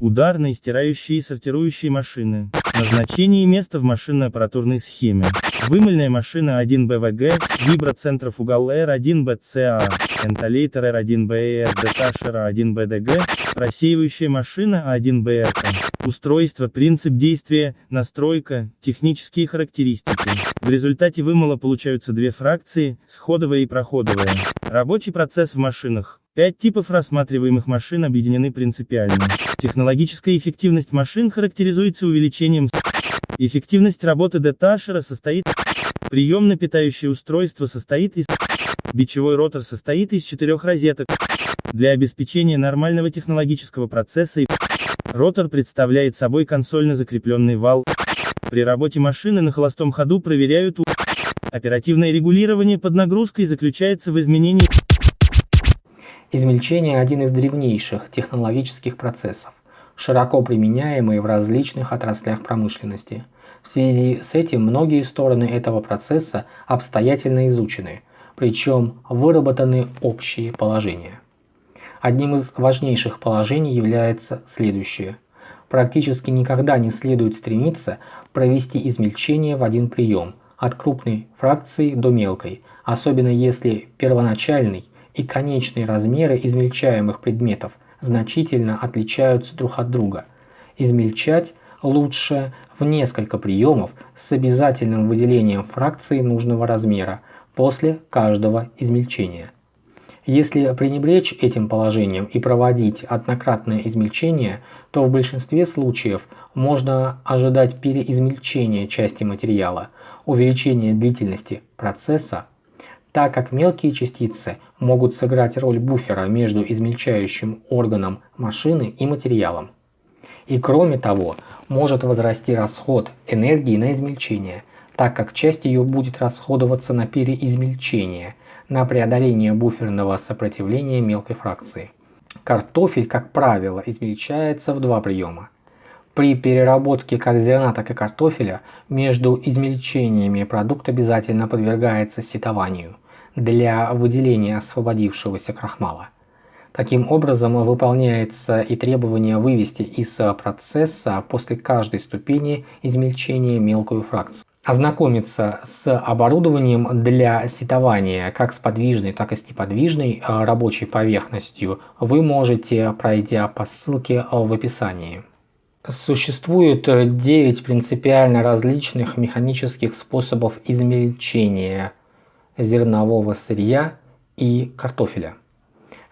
Ударные, стирающие и сортирующие машины. Назначение и место в машинно-аппаратурной схеме. Вымыльная машина 1 БВГ, виброцентров угол R1 BCA, энтолейтер R1 BR, деташер 1 БДГ, рассеивающая машина 1 БРК. Устройство, принцип действия, настройка, технические характеристики. В результате вымыла получаются две фракции, сходовая и проходовая. Рабочий процесс в машинах. Пять типов рассматриваемых машин объединены принципиально. Технологическая эффективность машин характеризуется увеличением Эффективность работы деташера состоит Приемно-питающее устройство состоит из Бичевой ротор состоит из четырех розеток. Для обеспечения нормального технологического процесса ротор представляет собой консольно закрепленный вал. При работе машины на холостом ходу проверяют Оперативное регулирование под нагрузкой заключается в изменении Измельчение – один из древнейших технологических процессов, широко применяемый в различных отраслях промышленности. В связи с этим многие стороны этого процесса обстоятельно изучены, причем выработаны общие положения. Одним из важнейших положений является следующее. Практически никогда не следует стремиться провести измельчение в один прием, от крупной фракции до мелкой, особенно если первоначальный и конечные размеры измельчаемых предметов значительно отличаются друг от друга. Измельчать лучше в несколько приемов с обязательным выделением фракции нужного размера после каждого измельчения. Если пренебречь этим положением и проводить однократное измельчение, то в большинстве случаев можно ожидать переизмельчения части материала, увеличения длительности процесса, так как мелкие частицы могут сыграть роль буфера между измельчающим органом машины и материалом. И кроме того, может возрасти расход энергии на измельчение, так как часть ее будет расходоваться на переизмельчение, на преодоление буферного сопротивления мелкой фракции. Картофель, как правило, измельчается в два приема. При переработке как зерна, так и картофеля между измельчениями продукт обязательно подвергается сетованию для выделения освободившегося крахмала. Таким образом выполняется и требование вывести из процесса после каждой ступени измельчения мелкую фракцию. Ознакомиться с оборудованием для сетования как с подвижной, так и с неподвижной э, рабочей поверхностью вы можете, пройдя по ссылке в описании. Существует 9 принципиально различных механических способов измельчения зернового сырья и картофеля.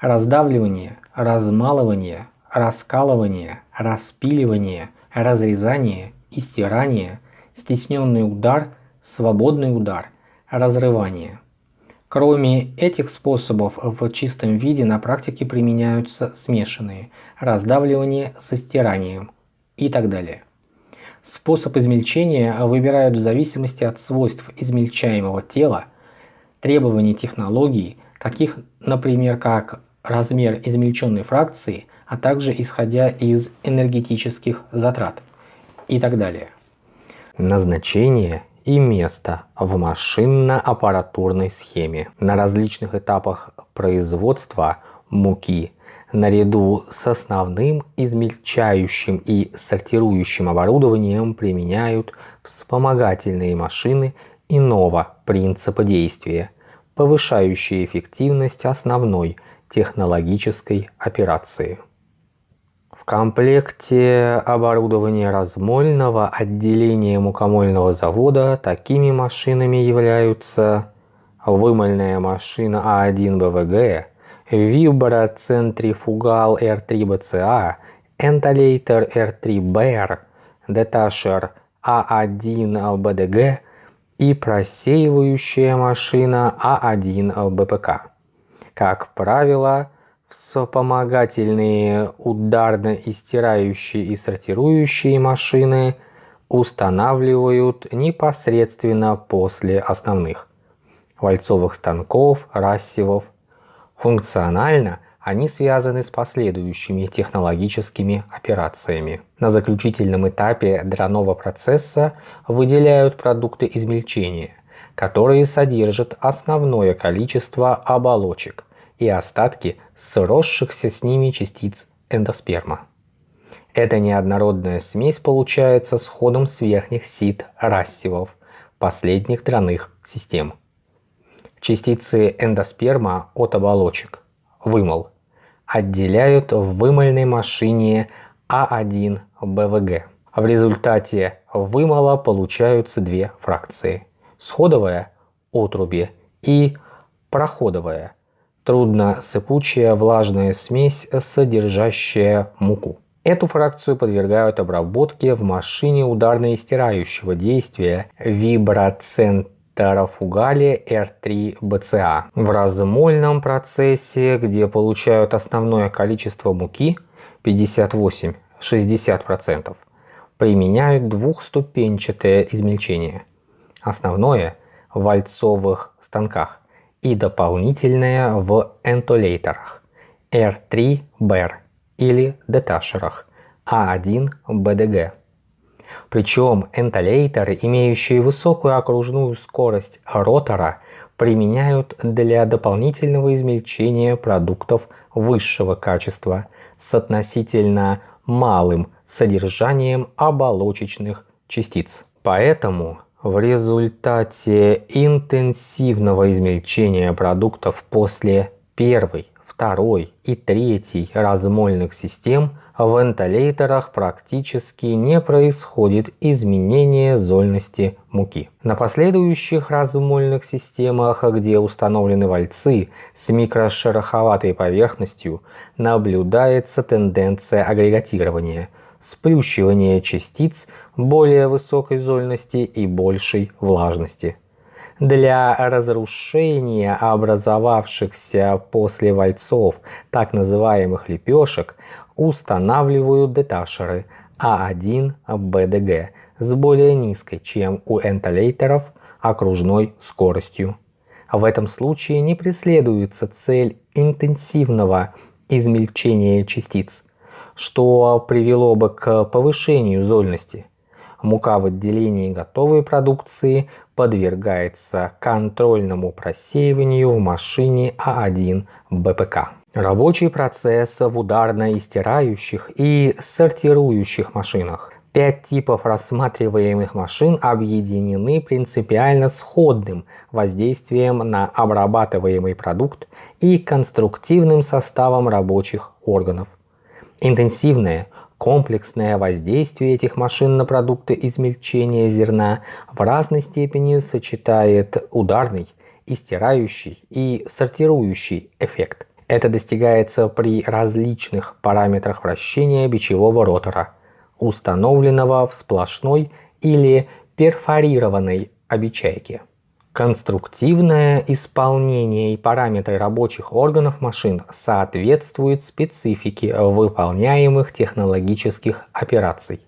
Раздавливание, размалывание, раскалывание, распиливание, разрезание и стирание, стесненный удар, свободный удар, разрывание. Кроме этих способов в чистом виде на практике применяются смешанные раздавливание со стиранием и так далее. Способ измельчения выбирают в зависимости от свойств измельчаемого тела, требований технологии, таких, например, как размер измельченной фракции, а также исходя из энергетических затрат и так далее. Назначение и место в машинно-аппаратурной схеме. На различных этапах производства муки наряду с основным измельчающим и сортирующим оборудованием применяют вспомогательные машины иного принципа действия, повышающие эффективность основной технологической операции. Комплекте оборудования размольного отделения мукомольного завода такими машинами являются вымольная машина А1 БВГ, виброцентрифугал R3BCA, энтолейтер R3BR, деташер А1 БДГ и просеивающая машина А1 БПК. Как правило, вспомогательные ударно-истирающие и сортирующие машины устанавливают непосредственно после основных вальцовых станков, рассевов. Функционально они связаны с последующими технологическими операциями. На заключительном этапе драного процесса выделяют продукты измельчения, которые содержат основное количество оболочек, и остатки сросшихся с ними частиц эндосперма. Эта неоднородная смесь получается с ходом с верхних сит рассевов последних драных систем. Частицы эндосперма от оболочек, вымол, отделяют в вымольной машине А1 БВГ. В результате вымола получаются две фракции – сходовая отруби и проходовая трудносыпучая влажная смесь, содержащая муку. Эту фракцию подвергают обработке в машине ударно-истирающего действия виброцентрофугале R3BCA. В размольном процессе, где получают основное количество муки 58-60%, применяют двухступенчатое измельчение. Основное в вальцовых станках и дополнительное в энтолейтерах R3BER или деташерах А1БДГ. Причем энтолейтеры, имеющие высокую окружную скорость ротора, применяют для дополнительного измельчения продуктов высшего качества с относительно малым содержанием оболочечных частиц. Поэтому в результате интенсивного измельчения продуктов после первой, второй и третьей размольных систем в вентиляторах практически не происходит изменения зольности муки. На последующих размольных системах, где установлены вальцы с микрошероховатой поверхностью, наблюдается тенденция агрегатирования, сплющивания частиц более высокой зольности и большей влажности для разрушения образовавшихся после вальцов так называемых лепешек устанавливают деташеры А1БДГ с более низкой, чем у энтолейтеров, окружной скоростью. В этом случае не преследуется цель интенсивного измельчения частиц, что привело бы к повышению зольности. Мука в отделении готовой продукции подвергается контрольному просеиванию в машине А1 БПК. Рабочий процесс в ударно-истирающих и сортирующих машинах. Пять типов рассматриваемых машин объединены принципиально сходным воздействием на обрабатываемый продукт и конструктивным составом рабочих органов. Интенсивное Комплексное воздействие этих машин на продукты измельчения зерна в разной степени сочетает ударный, истирающий и сортирующий эффект. Это достигается при различных параметрах вращения бичевого ротора, установленного в сплошной или перфорированной обечайке. Конструктивное исполнение и параметры рабочих органов машин соответствуют специфике выполняемых технологических операций.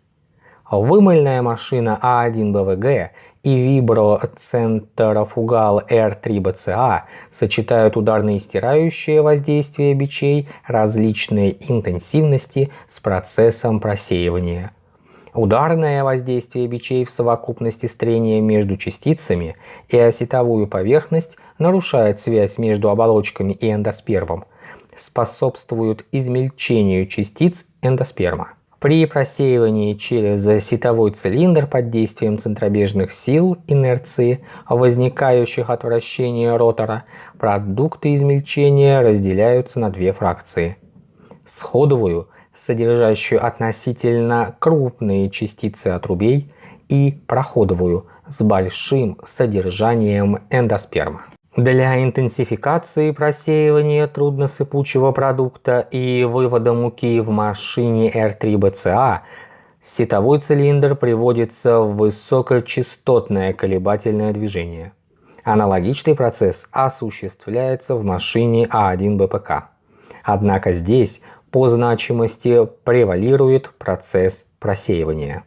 Вымыльная машина А1БВГ и виброцентрофугал R3BCA сочетают ударно-истирающее воздействие бичей различной интенсивности с процессом просеивания – Ударное воздействие бичей в совокупности с трением между частицами и осетовую поверхность нарушает связь между оболочками и эндоспермом, способствуют измельчению частиц эндосперма. При просеивании через сетовой цилиндр под действием центробежных сил инерции, возникающих от вращения ротора, продукты измельчения разделяются на две фракции. Сходовую – содержащую относительно крупные частицы отрубей, и проходовую с большим содержанием эндосперма. Для интенсификации просеивания трудносыпучего продукта и вывода муки в машине R3BCA сетовой цилиндр приводится в высокочастотное колебательное движение. Аналогичный процесс осуществляется в машине А1БПК. Однако здесь по значимости превалирует процесс просеивания.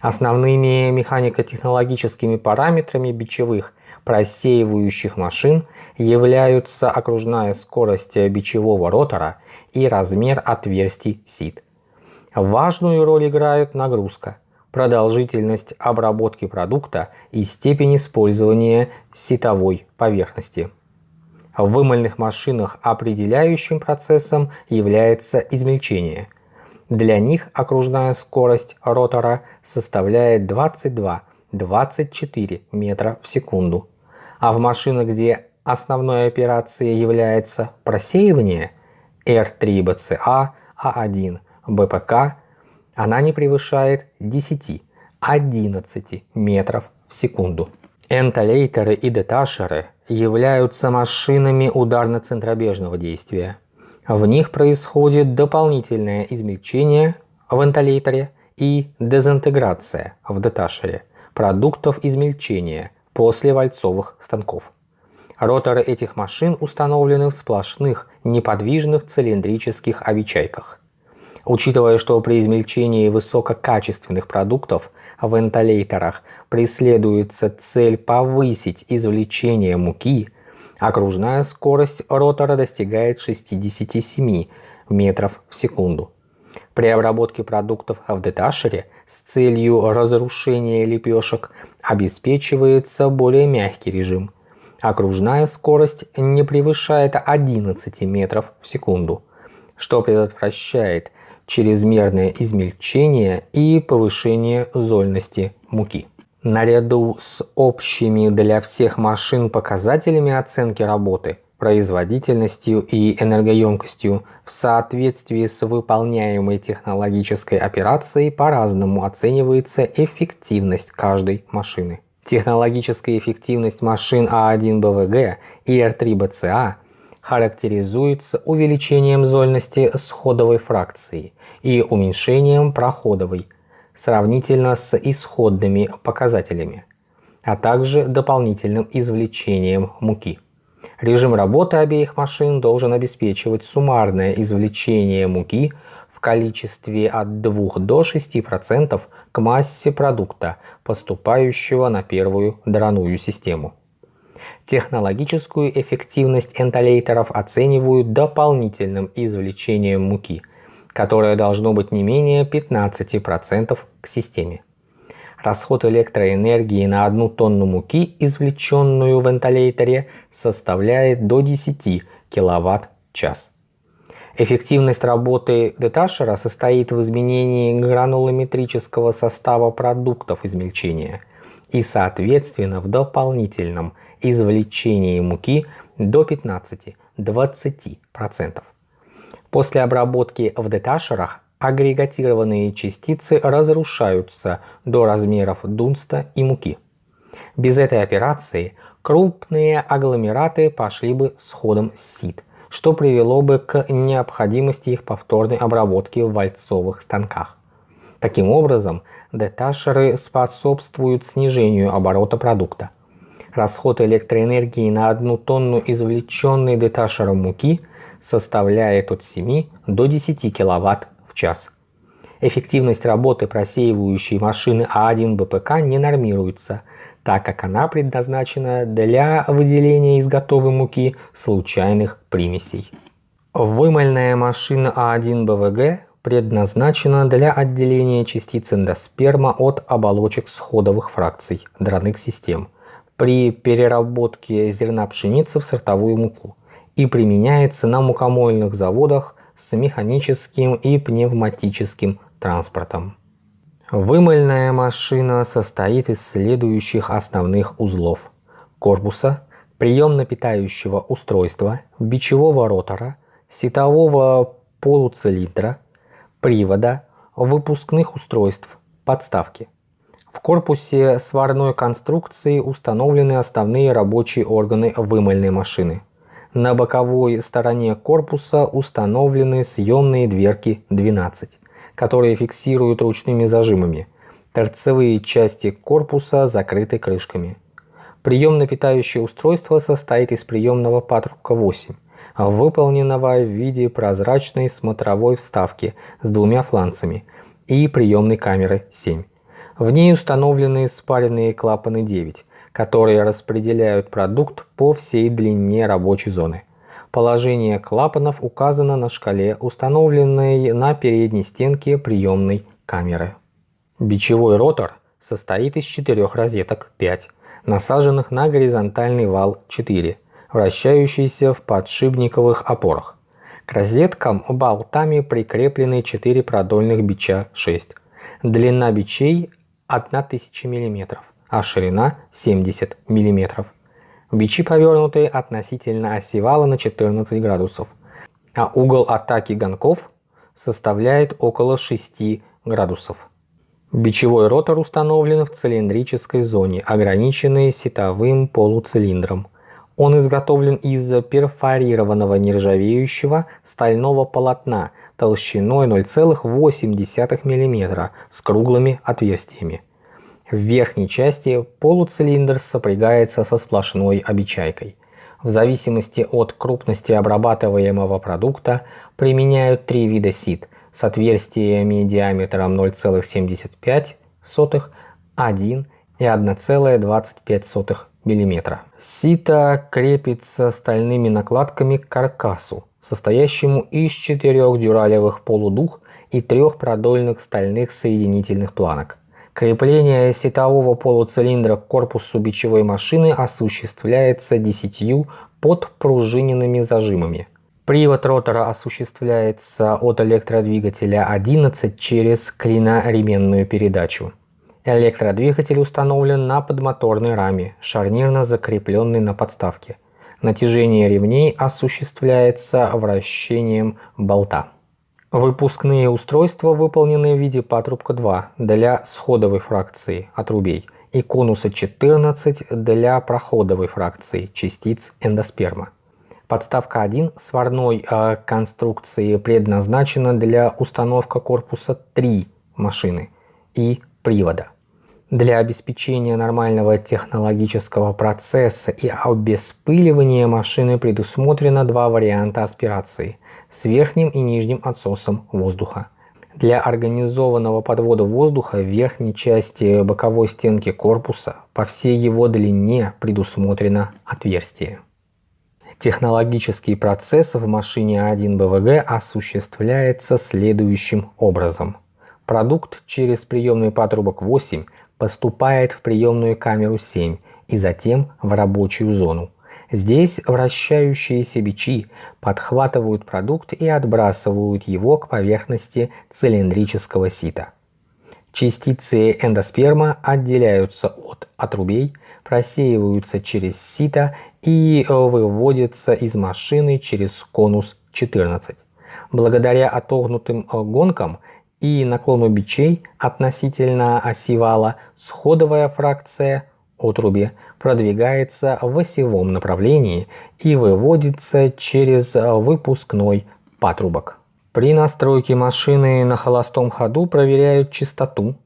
Основными механико-технологическими параметрами бичевых просеивающих машин являются окружная скорость бичевого ротора и размер отверстий сит. Важную роль играют нагрузка, продолжительность обработки продукта и степень использования ситовой поверхности. В вымольных машинах определяющим процессом является измельчение. Для них окружная скорость ротора составляет 22-24 метра в секунду. А в машинах, где основной операцией является просеивание R3BCA, A1, БПК, она не превышает 10-11 метров в секунду. Энтолейтеры и деташеры являются машинами ударно-центробежного действия. В них происходит дополнительное измельчение в энтолейтере и дезинтеграция в деташере продуктов измельчения после вальцовых станков. Роторы этих машин установлены в сплошных неподвижных цилиндрических обечайках. Учитывая, что при измельчении высококачественных продуктов в энтолейтерах преследуется цель повысить извлечение муки, окружная скорость ротора достигает 67 метров в секунду. При обработке продуктов в деташере с целью разрушения лепешек обеспечивается более мягкий режим. Окружная скорость не превышает 11 метров в секунду, что предотвращает чрезмерное измельчение и повышение зольности муки. Наряду с общими для всех машин показателями оценки работы, производительностью и энергоемкостью в соответствии с выполняемой технологической операцией по-разному оценивается эффективность каждой машины. Технологическая эффективность машин А1БВГ и Р3БЦА характеризуется увеличением зольности сходовой фракции и уменьшением проходовой сравнительно с исходными показателями, а также дополнительным извлечением муки. Режим работы обеих машин должен обеспечивать суммарное извлечение муки в количестве от 2 до 6% к массе продукта, поступающего на первую драную систему. Технологическую эффективность энтолейтеров оценивают дополнительным извлечением муки – которое должно быть не менее 15% к системе. Расход электроэнергии на одну тонну муки, извлеченную в вентиляторе, составляет до 10 кВт-час. Эффективность работы деташера состоит в изменении гранулометрического состава продуктов измельчения и, соответственно, в дополнительном извлечении муки до 15-20%. После обработки в деташерах агрегатированные частицы разрушаются до размеров дунста и муки. Без этой операции крупные агломераты пошли бы с ходом сит, что привело бы к необходимости их повторной обработки в вальцовых станках. Таким образом, деташеры способствуют снижению оборота продукта. Расход электроэнергии на одну тонну извлеченной деташером муки – составляет от 7 до 10 кВт в час. Эффективность работы просеивающей машины А1 БПК не нормируется, так как она предназначена для выделения из готовой муки случайных примесей. Вымольная машина А1 БВГ предназначена для отделения частиц эндосперма от оболочек сходовых фракций драных систем при переработке зерна пшеницы в сортовую муку и применяется на мукомольных заводах с механическим и пневматическим транспортом. Вымыльная машина состоит из следующих основных узлов. Корпуса, приемно-питающего устройства, бичевого ротора, сетового полуцилиндра, привода, выпускных устройств, подставки. В корпусе сварной конструкции установлены основные рабочие органы вымыльной машины. На боковой стороне корпуса установлены съемные дверки 12, которые фиксируют ручными зажимами. Торцевые части корпуса закрыты крышками. Приемно-питающее устройство состоит из приемного патрука 8, выполненного в виде прозрачной смотровой вставки с двумя фланцами и приемной камеры 7. В ней установлены спаренные клапаны 9, которые распределяют продукт по всей длине рабочей зоны. Положение клапанов указано на шкале, установленной на передней стенке приемной камеры. Бичевой ротор состоит из четырех розеток 5, насаженных на горизонтальный вал 4, вращающийся в подшипниковых опорах. К розеткам болтами прикреплены 4 продольных бича 6. Длина бичей 1000 мм, а ширина 70 мм. Бичи повернуты относительно оси вала на 14 градусов, а угол атаки гонков составляет около 6 градусов. Бичевой ротор установлен в цилиндрической зоне, ограниченной сетовым полуцилиндром. Он изготовлен из перфорированного нержавеющего стального полотна толщиной 0,8 мм с круглыми отверстиями. В верхней части полуцилиндр сопрягается со сплошной обечайкой. В зависимости от крупности обрабатываемого продукта применяют три вида сит с отверстиями диаметром 0,75, 1 и 1,25 мм. Сито крепится стальными накладками к каркасу, состоящему из четырех дюралевых полудух и трех продольных стальных соединительных планок. Крепление сетового полуцилиндра к корпусу бичевой машины осуществляется десятью подпружиненными зажимами. Привод ротора осуществляется от электродвигателя 11 через клиноременную передачу. Электродвигатель установлен на подмоторной раме, шарнирно закрепленный на подставке. Натяжение ремней осуществляется вращением болта. Выпускные устройства выполнены в виде патрубка 2 для сходовой фракции отрубей и конуса 14 для проходовой фракции частиц эндосперма. Подставка 1 сварной э, конструкции предназначена для установки корпуса 3 машины и привода. Для обеспечения нормального технологического процесса и обеспыливания машины предусмотрено два варианта аспирации с верхним и нижним отсосом воздуха. Для организованного подвода воздуха в верхней части боковой стенки корпуса по всей его длине предусмотрено отверстие. Технологический процесс в машине 1 БВГ осуществляется следующим образом. Продукт через приемный патрубок 8 поступает в приемную камеру 7 и затем в рабочую зону. Здесь вращающиеся бичи подхватывают продукт и отбрасывают его к поверхности цилиндрического сита. Частицы эндосперма отделяются от отрубей, просеиваются через сито и выводятся из машины через конус 14. Благодаря отогнутым гонкам и наклону бичей относительно оси вала сходовая фракция отруби продвигается в осевом направлении и выводится через выпускной патрубок. При настройке машины на холостом ходу проверяют частоту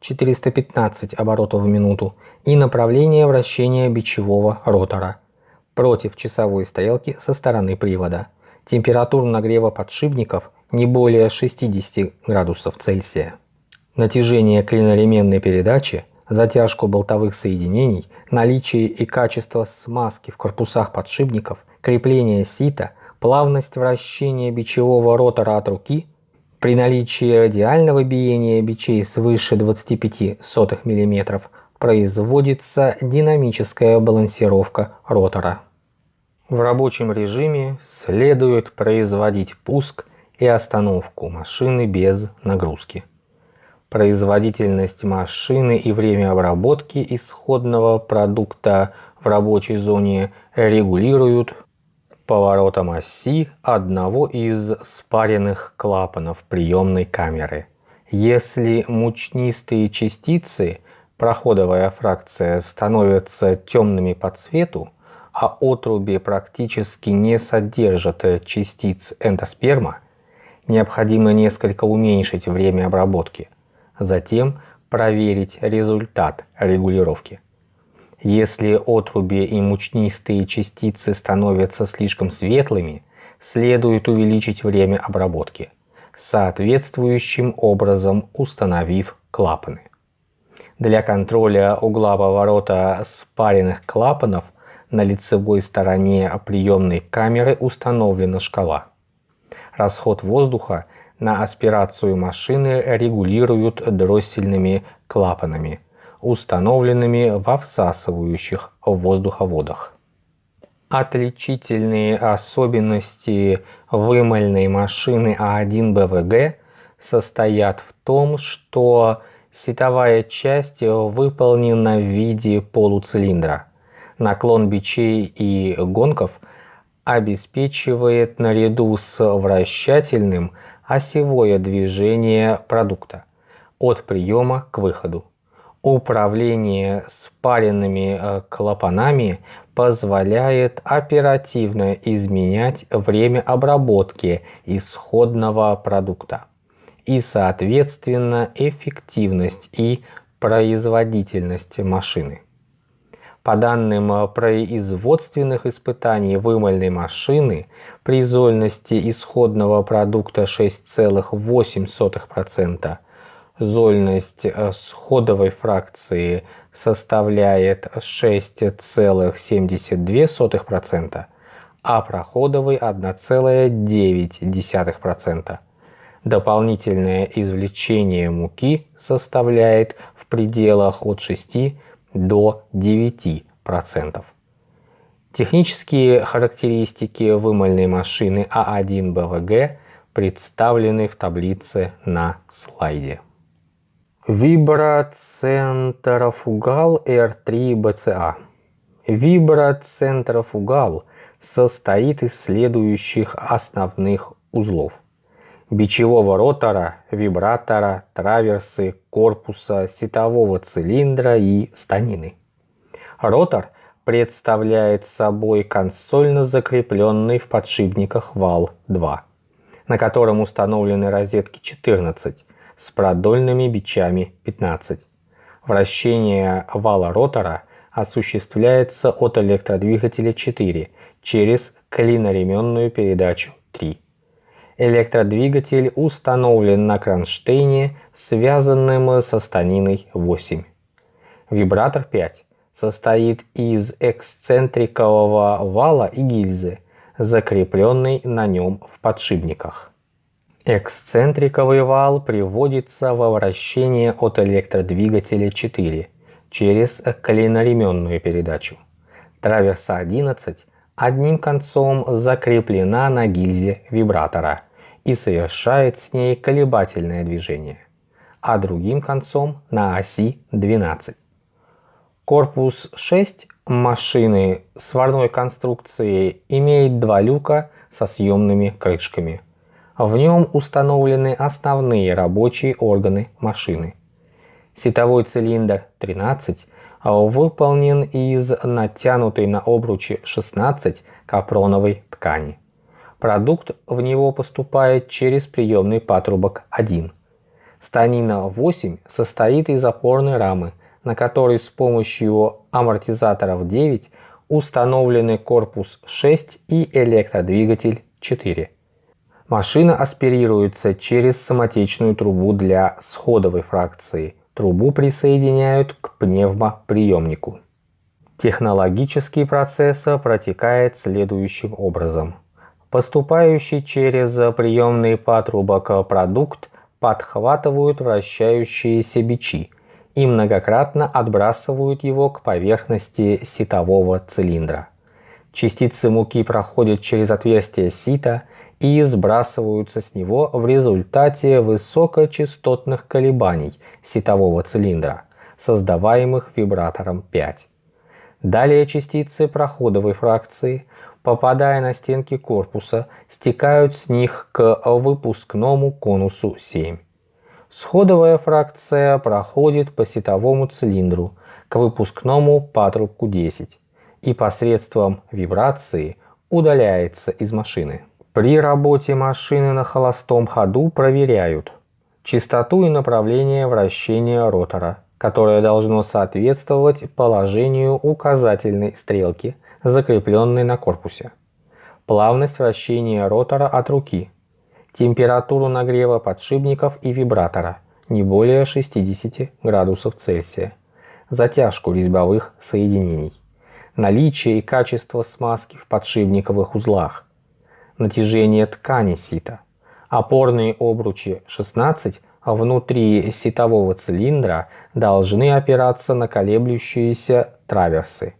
415 оборотов в минуту и направление вращения бичевого ротора против часовой стрелки со стороны привода. Температура нагрева подшипников не более 60 градусов Цельсия. Натяжение клиноременной передачи, затяжку болтовых соединений, наличие и качество смазки в корпусах подшипников, крепление сита, плавность вращения бичевого ротора от руки – при наличии радиального биения бичей свыше 25 мм производится динамическая балансировка ротора. В рабочем режиме следует производить пуск и остановку машины без нагрузки. Производительность машины и время обработки исходного продукта в рабочей зоне регулируют поворотом оси одного из спаренных клапанов приемной камеры. Если мучнистые частицы, проходовая фракция, становятся темными по цвету, а отруби практически не содержат частиц эндосперма, необходимо несколько уменьшить время обработки, затем проверить результат регулировки. Если отруби и мучнистые частицы становятся слишком светлыми, следует увеличить время обработки, соответствующим образом установив клапаны. Для контроля угла поворота спаренных клапанов на лицевой стороне приемной камеры установлена шкала. Расход воздуха на аспирацию машины регулируют дроссельными клапанами – установленными во всасывающих воздуховодах. Отличительные особенности вымыльной машины А1 БВГ состоят в том, что сетовая часть выполнена в виде полуцилиндра. Наклон бичей и гонков обеспечивает наряду с вращательным осевое движение продукта от приема к выходу. Управление спаренными э, клапанами позволяет оперативно изменять время обработки исходного продукта и, соответственно, эффективность и производительность машины. По данным производственных испытаний вымыльной машины, при зольности исходного продукта 6,8%, зольность э, сходовой фракции составляет 6,72%, а проходовой 1,9%. Дополнительное извлечение муки составляет в пределах от 6 до 9%. Технические характеристики вымольной машины А1 БВГ представлены в таблице на слайде. Виброцентрофугал R3 BCA. Виброцентрофугал состоит из следующих основных узлов бичевого ротора, вибратора, траверсы, корпуса, сетового цилиндра и станины. Ротор представляет собой консольно закрепленный в подшипниках вал 2, на котором установлены розетки 14 с продольными бичами 15. Вращение вала ротора осуществляется от электродвигателя 4 через клиноременную передачу 3. Электродвигатель установлен на кронштейне, связанном со станиной 8. Вибратор 5 состоит из эксцентрикового вала и гильзы, закрепленной на нем в подшипниках. Эксцентриковый вал приводится во вращение от электродвигателя 4 через клиноременную передачу. Траверса 11 одним концом закреплена на гильзе вибратора и совершает с ней колебательное движение, а другим концом на оси 12. Корпус 6 машины сварной конструкции имеет два люка со съемными крышками. В нем установлены основные рабочие органы машины. Сетовой цилиндр 13 выполнен из натянутой на обручи 16 капроновой ткани. Продукт в него поступает через приемный патрубок 1. Станина 8 состоит из опорной рамы, на которой с помощью амортизаторов 9 установлены корпус 6 и электродвигатель 4. Машина аспирируется через самотечную трубу для сходовой фракции – Трубу присоединяют к пневмоприемнику. Технологический процесс протекает следующим образом. Поступающий через приемный патрубок продукт подхватывают вращающиеся бичи и многократно отбрасывают его к поверхности ситового цилиндра. Частицы муки проходят через отверстие сита и сбрасываются с него в результате высокочастотных колебаний сетового цилиндра, создаваемых вибратором 5. Далее частицы проходовой фракции, попадая на стенки корпуса, стекают с них к выпускному конусу 7. Сходовая фракция проходит по сетовому цилиндру к выпускному патрубку 10 и посредством вибрации удаляется из машины. При работе машины на холостом ходу проверяют частоту и направление вращения ротора, которое должно соответствовать положению указательной стрелки, закрепленной на корпусе, плавность вращения ротора от руки, температуру нагрева подшипников и вибратора не более 60 градусов Цельсия, затяжку резьбовых соединений, наличие и качество смазки в подшипниковых узлах, натяжение ткани сита. Опорные обручи 16 внутри ситового цилиндра должны опираться на колеблющиеся траверсы.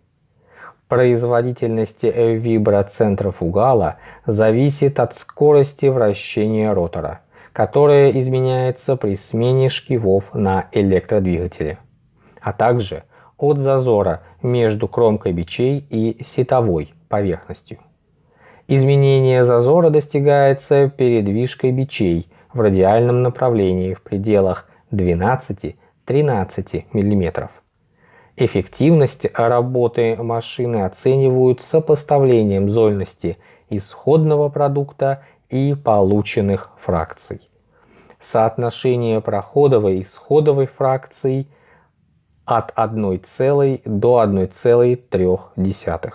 Производительность виброцентрофугала зависит от скорости вращения ротора, которая изменяется при смене шкивов на электродвигателе, а также от зазора между кромкой бичей и сетовой поверхностью. Изменение зазора достигается передвижкой бичей в радиальном направлении в пределах 12-13 мм. Эффективность работы машины оценивают сопоставлением зольности исходного продукта и полученных фракций. Соотношение проходовой и исходовой фракций от 1 до 1,3.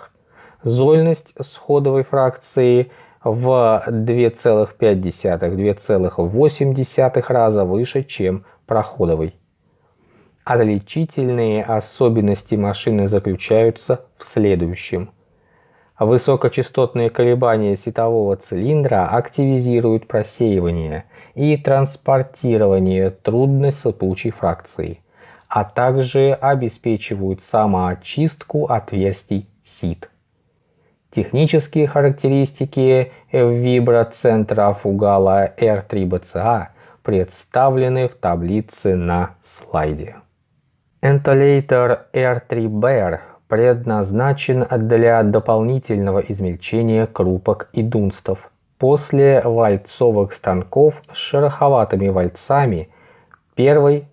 Зольность сходовой фракции в 2,5-2,8 раза выше, чем проходовой. Отличительные особенности машины заключаются в следующем. Высокочастотные колебания светового цилиндра активизируют просеивание и транспортирование трудной сыпучей фракции, а также обеспечивают самоочистку отверстий сит. Технические характеристики виброцентра фугала R3BCA представлены в таблице на слайде. Энтолейтер R3BR предназначен для дополнительного измельчения крупок и дунстов. После вальцовых станков с шероховатыми вальцами первой,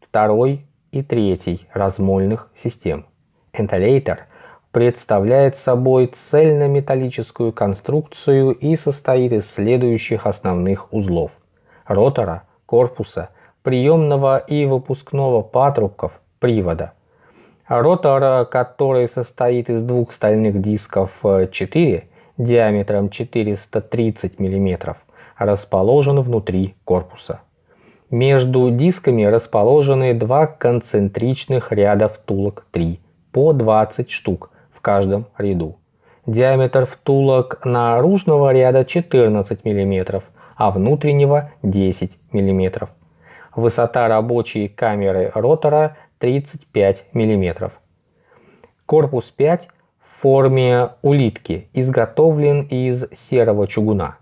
второй и третьей размольных систем. Энтолейтер представляет собой цельнометаллическую конструкцию и состоит из следующих основных узлов. Ротора, корпуса, приемного и выпускного патрубков, привода. Ротор, который состоит из двух стальных дисков 4 э, диаметром 430 мм, расположен внутри корпуса. Между дисками расположены два концентричных ряда втулок 3 по 20 штук в каждом ряду. Диаметр втулок наружного ряда 14 мм, а внутреннего 10 мм. Высота рабочей камеры ротора 35 мм. Корпус 5 в форме улитки изготовлен из серого чугуна.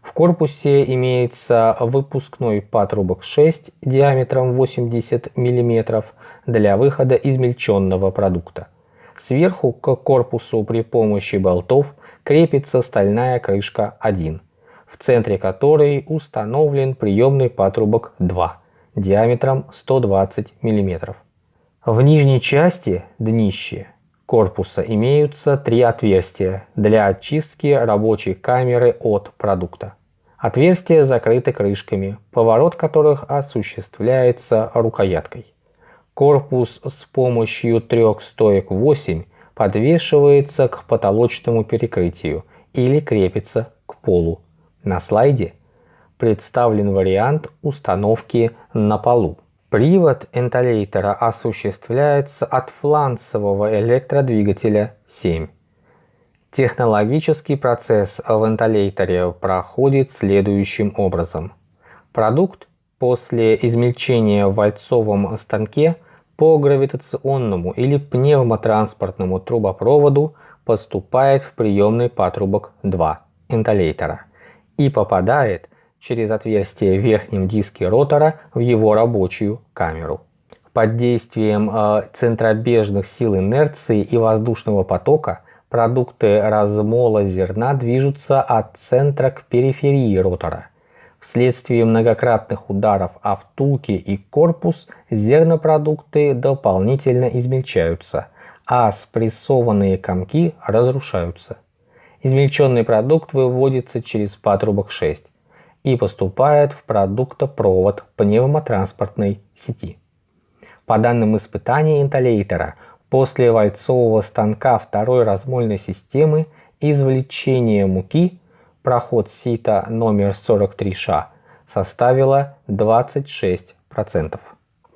В корпусе имеется выпускной патрубок 6 диаметром 80 мм для выхода измельченного продукта. Сверху к корпусу при помощи болтов крепится стальная крышка 1, в центре которой установлен приемный патрубок 2 диаметром 120 мм. В нижней части, днище, корпуса имеются три отверстия для очистки рабочей камеры от продукта. Отверстия закрыты крышками, поворот которых осуществляется рукояткой. Корпус с помощью трех стоек 8 подвешивается к потолочному перекрытию или крепится к полу. На слайде представлен вариант установки на полу. Привод энтолейтера осуществляется от фланцевого электродвигателя 7. Технологический процесс в энтолейтере проходит следующим образом. Продукт после измельчения в вальцовом станке по гравитационному или пневмотранспортному трубопроводу поступает в приемный патрубок 2 энтолейтера и попадает через отверстие в верхнем диске ротора в его рабочую камеру. Под действием э, центробежных сил инерции и воздушного потока продукты размола зерна движутся от центра к периферии ротора. Вследствие многократных ударов о втулки и корпус зернопродукты дополнительно измельчаются, а спрессованные комки разрушаются. Измельченный продукт выводится через патрубок 6 и поступает в продуктопровод пневмотранспортной сети. По данным испытаний интолейтера, после вальцового станка второй размольной системы извлечение муки, проход сита номер 43Ш, составило 26%.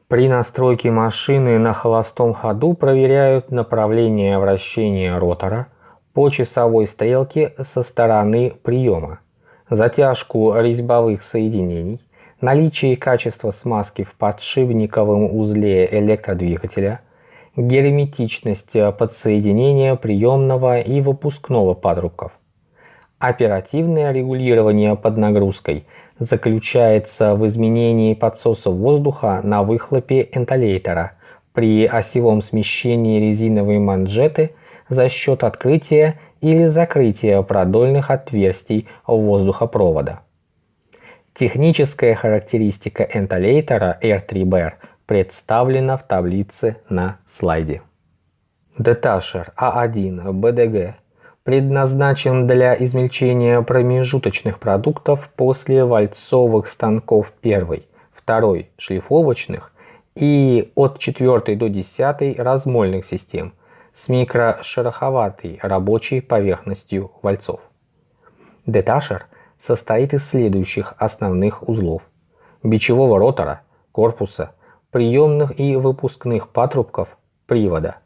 При настройке машины на холостом ходу проверяют направление вращения ротора по часовой стрелке со стороны приема затяжку резьбовых соединений, наличие и качество смазки в подшипниковом узле электродвигателя, герметичность подсоединения приемного и выпускного патрубков. Оперативное регулирование под нагрузкой заключается в изменении подсоса воздуха на выхлопе энтолейтера при осевом смещении резиновой манжеты за счет открытия или закрытия продольных отверстий воздухопровода. Техническая характеристика энтолейтера R3BR представлена в таблице на слайде. Деташер А1 БДГ предназначен для измельчения промежуточных продуктов после вальцовых станков первой, второй шлифовочных и от 4 до 10 размольных систем с микрошероховатой рабочей поверхностью вальцов. Деташер состоит из следующих основных узлов. Бичевого ротора, корпуса, приемных и выпускных патрубков, привода.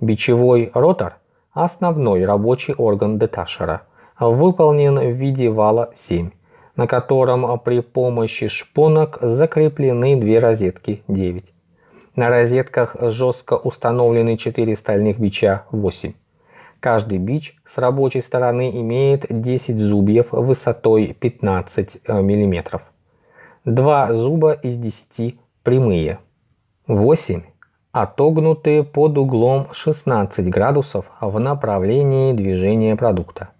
Бичевой ротор – основной рабочий орган деташера, выполнен в виде вала 7, на котором при помощи шпонок закреплены две розетки 9. На розетках жестко установлены 4 стальных бича 8. Каждый бич с рабочей стороны имеет 10 зубьев высотой 15 э, мм. Два зуба из 10 прямые. 8 отогнутые под углом 16 градусов в направлении движения продукта.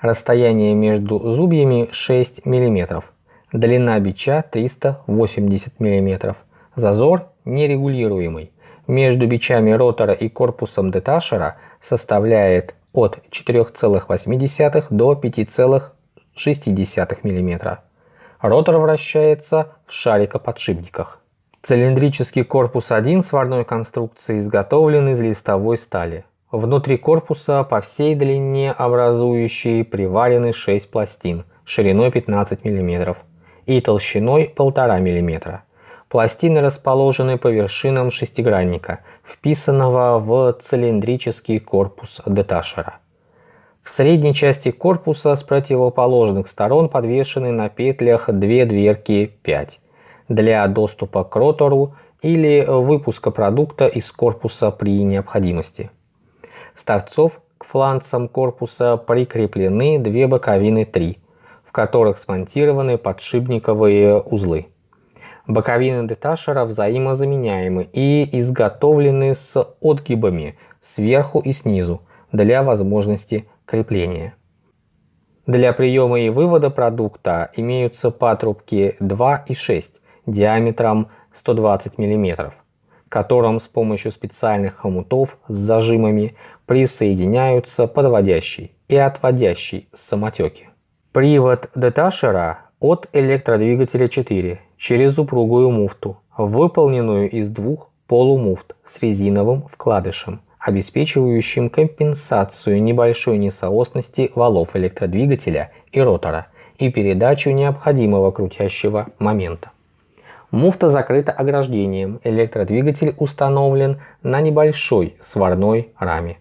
Расстояние между зубьями 6 мм. Длина бича 380 мм. Зазор нерегулируемый. Между бичами ротора и корпусом деташера – составляет от 4,8 до 5,6 мм. Ротор вращается в шарикоподшипниках. Цилиндрический корпус 1 сварной конструкции изготовлен из листовой стали. Внутри корпуса по всей длине образующие приварены 6 пластин шириной 15 мм и толщиной 1,5 мм. Пластины расположены по вершинам шестигранника, вписанного в цилиндрический корпус деташера. В средней части корпуса с противоположных сторон подвешены на петлях две дверки 5 для доступа к ротору или выпуска продукта из корпуса при необходимости. С торцов к фланцам корпуса прикреплены две боковины 3, в которых смонтированы подшипниковые узлы. Боковины деташера взаимозаменяемы и изготовлены с отгибами сверху и снизу для возможности крепления. Для приема и вывода продукта имеются патрубки 2 и 6 диаметром 120 мм, которым с помощью специальных хомутов с зажимами присоединяются подводящий и отводящий самотеки. Привод деташера от электродвигателя 4 через упругую муфту, выполненную из двух полумуфт с резиновым вкладышем, обеспечивающим компенсацию небольшой несоосности валов электродвигателя и ротора и передачу необходимого крутящего момента. Муфта закрыта ограждением, электродвигатель установлен на небольшой сварной раме.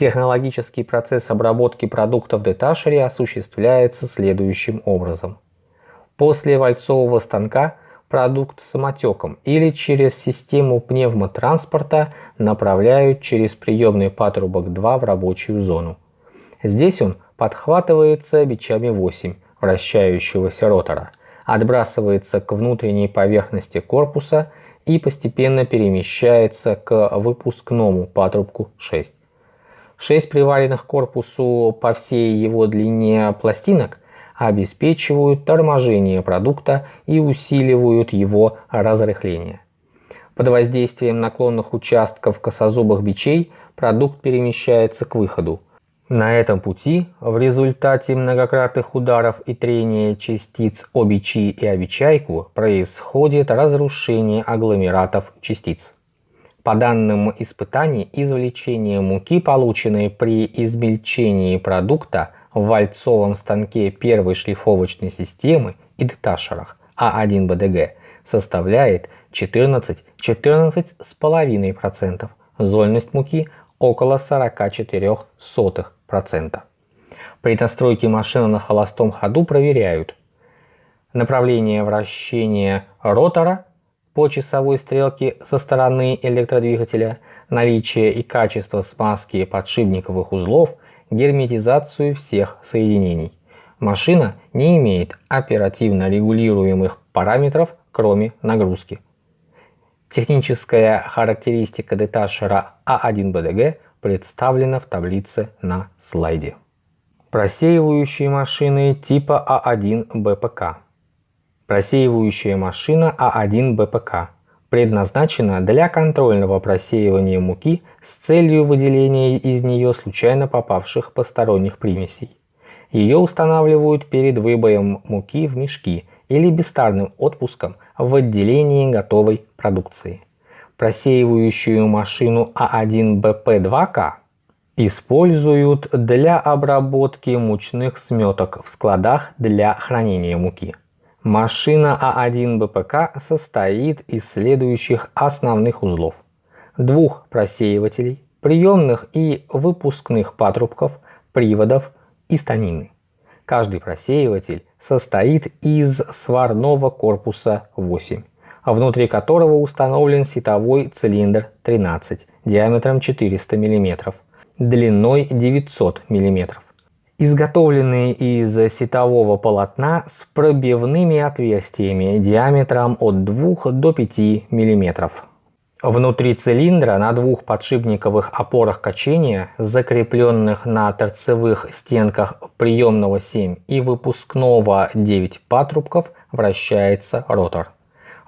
Технологический процесс обработки продуктов в деташере осуществляется следующим образом. После вальцового станка продукт самотеком или через систему пневмотранспорта направляют через приемный патрубок 2 в рабочую зону. Здесь он подхватывается бичами 8 вращающегося ротора, отбрасывается к внутренней поверхности корпуса и постепенно перемещается к выпускному патрубку 6. Шесть приваренных к корпусу по всей его длине пластинок обеспечивают торможение продукта и усиливают его разрыхление. Под воздействием наклонных участков косозубых бичей продукт перемещается к выходу. На этом пути в результате многократных ударов и трения частиц о бичи и о бичайку происходит разрушение агломератов частиц. По данным испытаний, извлечение муки, полученной при измельчении продукта в вальцовом станке первой шлифовочной системы и деташерах А1БДГ, составляет 14-14,5%, зольность муки около 44%. При настройке машины на холостом ходу проверяют направление вращения ротора по часовой стрелке со стороны электродвигателя, наличие и качество смазки подшипниковых узлов, герметизацию всех соединений. Машина не имеет оперативно регулируемых параметров, кроме нагрузки. Техническая характеристика деташера А1БДГ представлена в таблице на слайде. Просеивающие машины типа А1 БПК. Просеивающая машина А1 БПК предназначена для контрольного просеивания муки с целью выделения из нее случайно попавших посторонних примесей. Ее устанавливают перед выбоем муки в мешки или бестарным отпуском в отделении готовой продукции. Просеивающую машину А1БП2К используют для обработки мучных сметок в складах для хранения муки. Машина А1 БПК состоит из следующих основных узлов. Двух просеивателей, приемных и выпускных патрубков, приводов и станины. Каждый просеиватель состоит из сварного корпуса 8, внутри которого установлен сетовой цилиндр 13 диаметром 400 мм, длиной 900 мм изготовленные из сетового полотна с пробивными отверстиями диаметром от 2 до 5 мм. Внутри цилиндра на двух подшипниковых опорах качения, закрепленных на торцевых стенках приемного 7 и выпускного 9 патрубков, вращается ротор.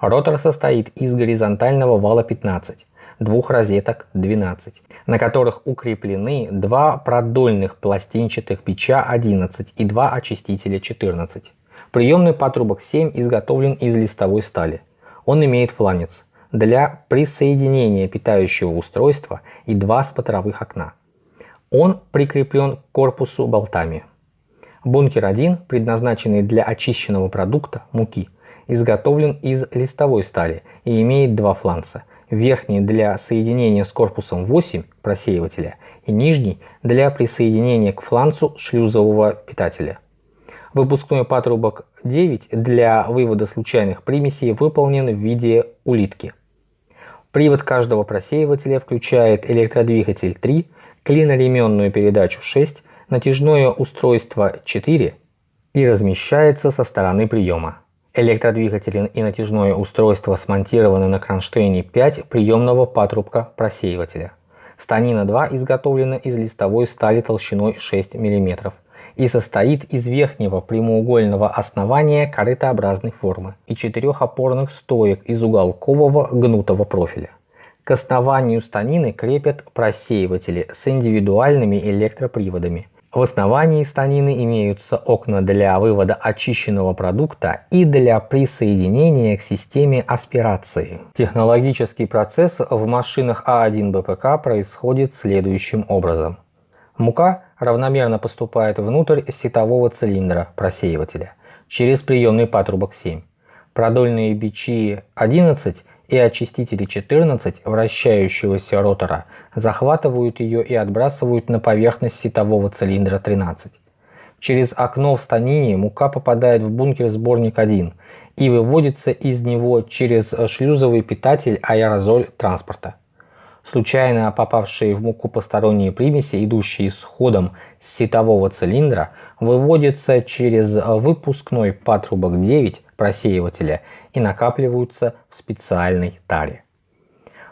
Ротор состоит из горизонтального вала 15 двух розеток 12, на которых укреплены два продольных пластинчатых печа 11 и два очистителя 14. Приемный патрубок 7 изготовлен из листовой стали. Он имеет фланец для присоединения питающего устройства и два смотровых окна. Он прикреплен к корпусу болтами. Бункер 1, предназначенный для очищенного продукта, муки, изготовлен из листовой стали и имеет два фланца – верхний для соединения с корпусом 8 просеивателя и нижний для присоединения к фланцу шлюзового питателя. Выпускной патрубок 9 для вывода случайных примесей выполнен в виде улитки. Привод каждого просеивателя включает электродвигатель 3, клиноременную передачу 6, натяжное устройство 4 и размещается со стороны приема. Электродвигатель и натяжное устройство смонтированы на кронштейне 5 приемного патрубка просеивателя. Станина 2 изготовлена из листовой стали толщиной 6 мм и состоит из верхнего прямоугольного основания корытообразной формы и четырех опорных стоек из уголкового гнутого профиля. К основанию станины крепят просеиватели с индивидуальными электроприводами – в основании станины имеются окна для вывода очищенного продукта и для присоединения к системе аспирации. Технологический процесс в машинах А1 БПК происходит следующим образом. Мука равномерно поступает внутрь сетового цилиндра просеивателя через приемный патрубок 7. Продольные бичи 11 и очистители 14 вращающегося ротора захватывают ее и отбрасывают на поверхность сетового цилиндра 13. Через окно в станине мука попадает в бункер-сборник 1 и выводится из него через шлюзовый питатель аэрозоль транспорта. Случайно попавшие в муку посторонние примеси, идущие с ходом с сетового цилиндра, выводятся через выпускной патрубок 9 просеивателя и накапливаются в специальной таре.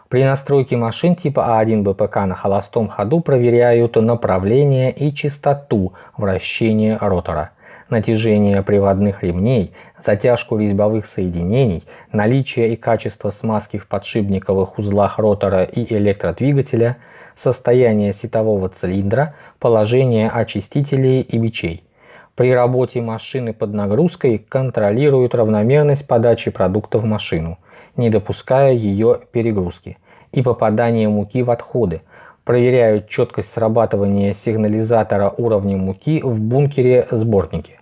При настройке машин типа А1 БПК на холостом ходу проверяют направление и частоту вращения ротора, натяжение приводных ремней, затяжку резьбовых соединений, наличие и качество смазки в подшипниковых узлах ротора и электродвигателя, состояние сетового цилиндра, положение очистителей и бичей – при работе машины под нагрузкой контролируют равномерность подачи продукта в машину, не допуская ее перегрузки, и попадание муки в отходы, проверяют четкость срабатывания сигнализатора уровня муки в бункере-сборнике.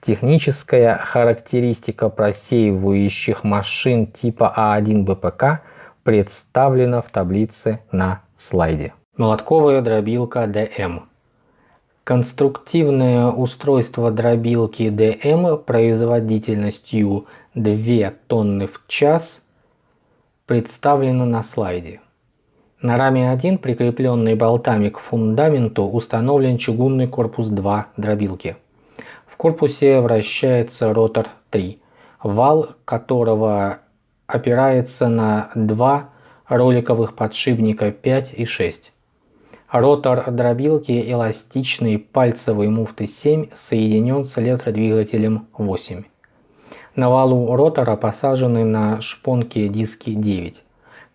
Техническая характеристика просеивающих машин типа А1 БПК представлена в таблице на слайде. Молотковая дробилка ДМ Конструктивное устройство дробилки ДМ производительностью 2 тонны в час представлено на слайде. На раме 1, прикрепленный болтами к фундаменту, установлен чугунный корпус 2 дробилки. В корпусе вращается ротор 3, вал которого опирается на два роликовых подшипника 5 и 6. Ротор дробилки эластичной пальцевой муфты 7 соединен с электродвигателем 8. На валу ротора посажены на шпонки диски 9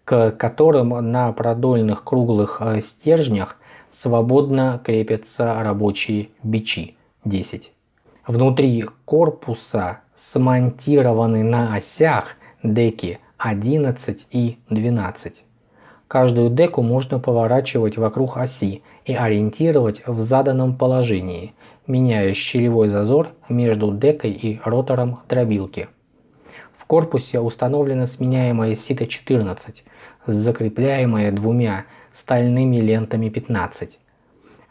к которым на продольных круглых э, стержнях свободно крепятся рабочие бичи 10. Внутри корпуса смонтированы на осях деки 11 и 12. Каждую деку можно поворачивать вокруг оси и ориентировать в заданном положении, меняя щелевой зазор между декой и ротором дробилки. В корпусе установлена сменяемая сито 14, закрепляемая двумя стальными лентами 15.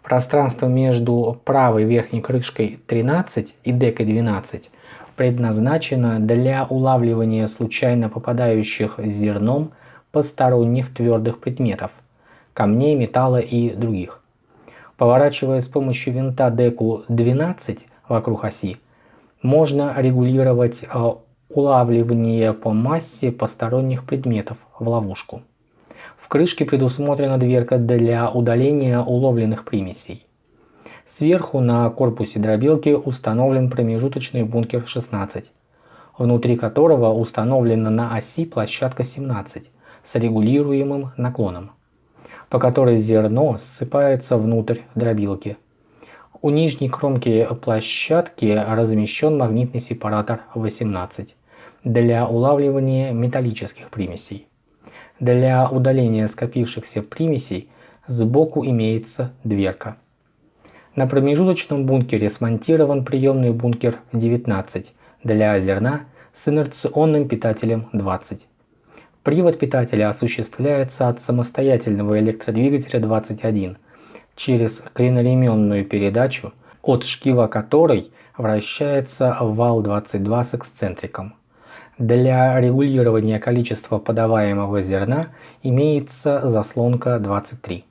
Пространство между правой верхней крышкой 13 и декой 12 предназначено для улавливания случайно попадающих зерном посторонних твердых предметов, камней, металла и других. Поворачивая с помощью винта деку 12 вокруг оси, можно регулировать э, улавливание по массе посторонних предметов в ловушку. В крышке предусмотрена дверка для удаления уловленных примесей. Сверху на корпусе дробилки установлен промежуточный бункер 16, внутри которого установлена на оси площадка 17 с регулируемым наклоном, по которой зерно ссыпается внутрь дробилки. У нижней кромки площадки размещен магнитный сепаратор 18 для улавливания металлических примесей. Для удаления скопившихся примесей сбоку имеется дверка. На промежуточном бункере смонтирован приемный бункер 19 для зерна с инерционным питателем 20. Привод питателя осуществляется от самостоятельного электродвигателя 21 через клиноременную передачу, от шкива которой вращается вал 22 с эксцентриком. Для регулирования количества подаваемого зерна имеется заслонка 23,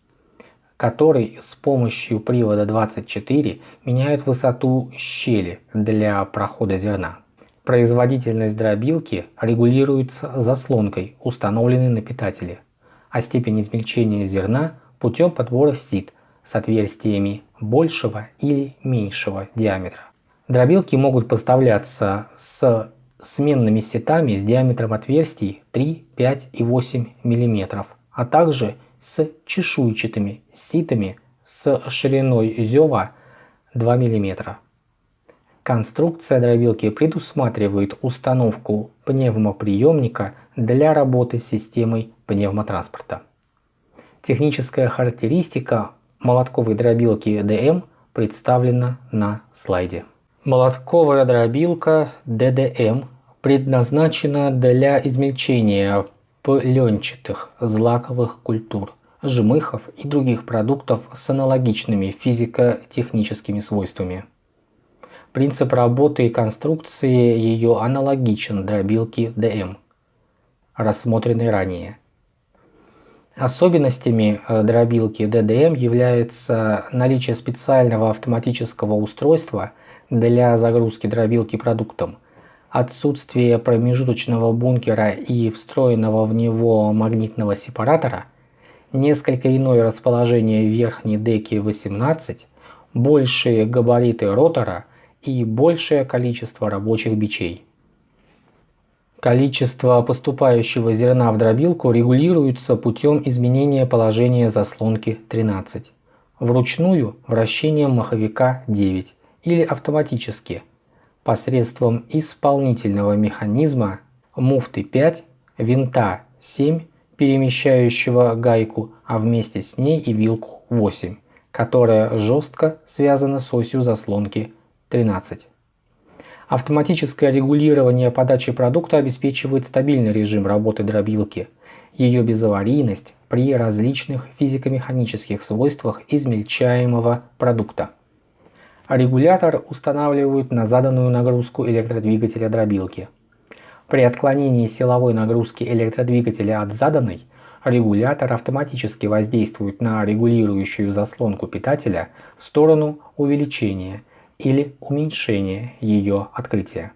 который с помощью привода 24 меняет высоту щели для прохода зерна. Производительность дробилки регулируется заслонкой, установленной на питателе, а степень измельчения зерна путем подбора сит с отверстиями большего или меньшего диаметра. Дробилки могут поставляться с сменными сетами с диаметром отверстий 3, 5 и 8 мм, а также с чешуйчатыми ситами с шириной зева 2 мм. Конструкция дробилки предусматривает установку пневмоприемника для работы с системой пневмотранспорта. Техническая характеристика молотковой дробилки DM представлена на слайде. Молотковая дробилка DDM предназначена для измельчения пленчатых злаковых культур, жмыхов и других продуктов с аналогичными физико-техническими свойствами. Принцип работы и конструкции ее аналогичен дробилке ДМ, рассмотренной ранее. Особенностями э, дробилки DDM является наличие специального автоматического устройства для загрузки дробилки продуктом, отсутствие промежуточного бункера и встроенного в него магнитного сепаратора, несколько иное расположение верхней деки 18, большие габариты ротора и большее количество рабочих бичей. Количество поступающего зерна в дробилку регулируется путем изменения положения заслонки 13, вручную вращением маховика 9 или автоматически – посредством исполнительного механизма муфты 5, винта 7, перемещающего гайку, а вместе с ней и вилку 8, которая жестко связана с осью заслонки 13. Автоматическое регулирование подачи продукта обеспечивает стабильный режим работы дробилки, ее безаварийность при различных физико-механических свойствах измельчаемого продукта. Регулятор устанавливают на заданную нагрузку электродвигателя дробилки. При отклонении силовой нагрузки электродвигателя от заданной регулятор автоматически воздействует на регулирующую заслонку питателя в сторону увеличения или уменьшения ее открытия.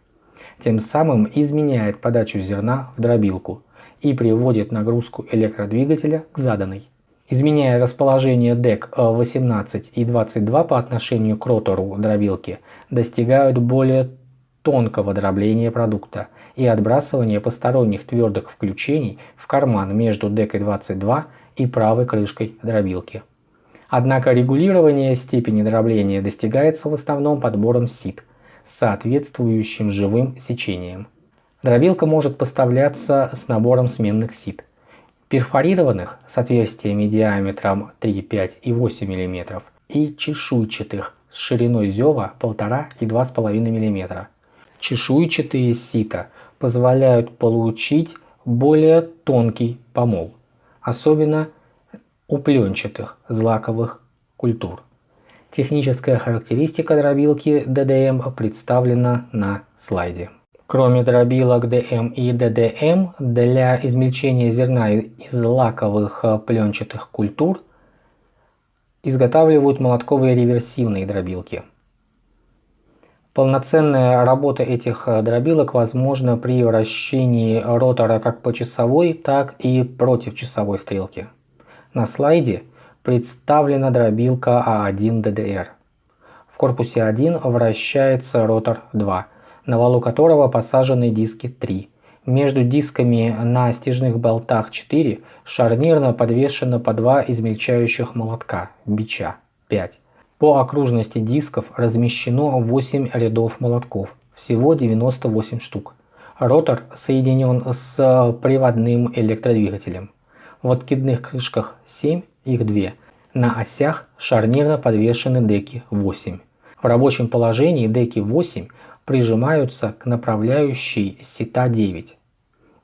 Тем самым изменяет подачу зерна в дробилку и приводит нагрузку электродвигателя к заданной. Изменяя расположение ДЭК 18 и 22 по отношению к ротору дробилки, достигают более тонкого дробления продукта и отбрасывания посторонних твердых включений в карман между декой 22 и правой крышкой дробилки. Однако регулирование степени дробления достигается в основном подбором сит с соответствующим живым сечением. Дробилка может поставляться с набором сменных сит. Перфорированных с отверстиями диаметром 3, 5 и 8 мм и чешуйчатых с шириной зева 1,5 и 2,5 мм Чешуйчатые сита позволяют получить более тонкий помол, особенно у пленчатых злаковых культур. Техническая характеристика дробилки DDM представлена на слайде. Кроме дробилок DM и DDM, для измельчения зерна из лаковых пленчатых культур изготавливают молотковые реверсивные дробилки – Полноценная работа этих дробилок возможна при вращении ротора как по часовой, так и против часовой стрелки. На слайде представлена дробилка А1 DDR. В корпусе 1 вращается ротор 2, на валу которого посажены диски 3. Между дисками на стяжных болтах 4 шарнирно подвешено по два измельчающих молотка, бича 5. По окружности дисков размещено 8 рядов молотков, всего 98 штук. Ротор соединен с приводным электродвигателем. В откидных крышках 7, их 2. На осях шарнирно подвешены деки 8. В рабочем положении деки 8 прижимаются к направляющей сита 9,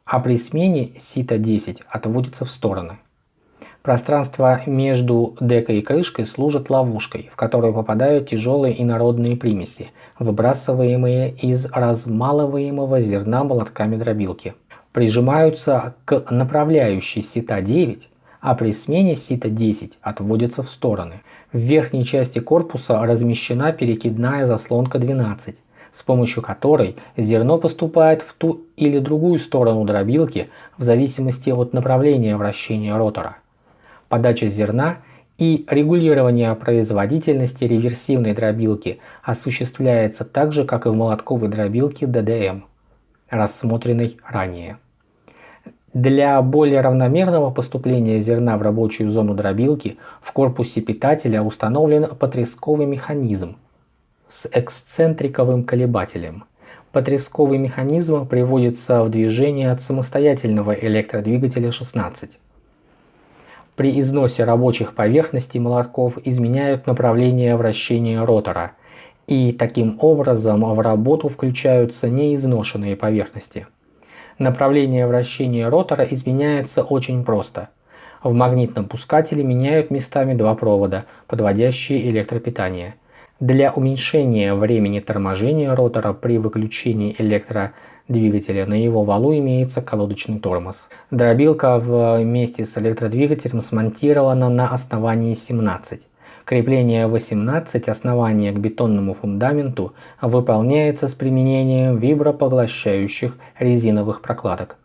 а при смене сита 10 отводится в стороны. Пространство между декой и крышкой служит ловушкой, в которую попадают тяжелые инородные примеси, выбрасываемые из размалываемого зерна молотками дробилки. Прижимаются к направляющей сита 9, а при смене сита 10 отводятся в стороны. В верхней части корпуса размещена перекидная заслонка 12, с помощью которой зерно поступает в ту или другую сторону дробилки в зависимости от направления вращения ротора подача зерна и регулирование производительности реверсивной дробилки осуществляется так же, как и в молотковой дробилке DDM, рассмотренной ранее. Для более равномерного поступления зерна в рабочую зону дробилки в корпусе питателя установлен потресковый механизм с эксцентриковым колебателем. Потресковый механизм приводится в движение от самостоятельного электродвигателя 16 при износе рабочих поверхностей молотков изменяют направление вращения ротора, и таким образом в работу включаются неизношенные поверхности. Направление вращения ротора изменяется очень просто. В магнитном пускателе меняют местами два провода, подводящие электропитание. Для уменьшения времени торможения ротора при выключении электропитания двигателя. На его валу имеется колодочный тормоз. Дробилка вместе с электродвигателем смонтирована на основании 17. Крепление 18 основания к бетонному фундаменту выполняется с применением вибропоглощающих резиновых прокладок.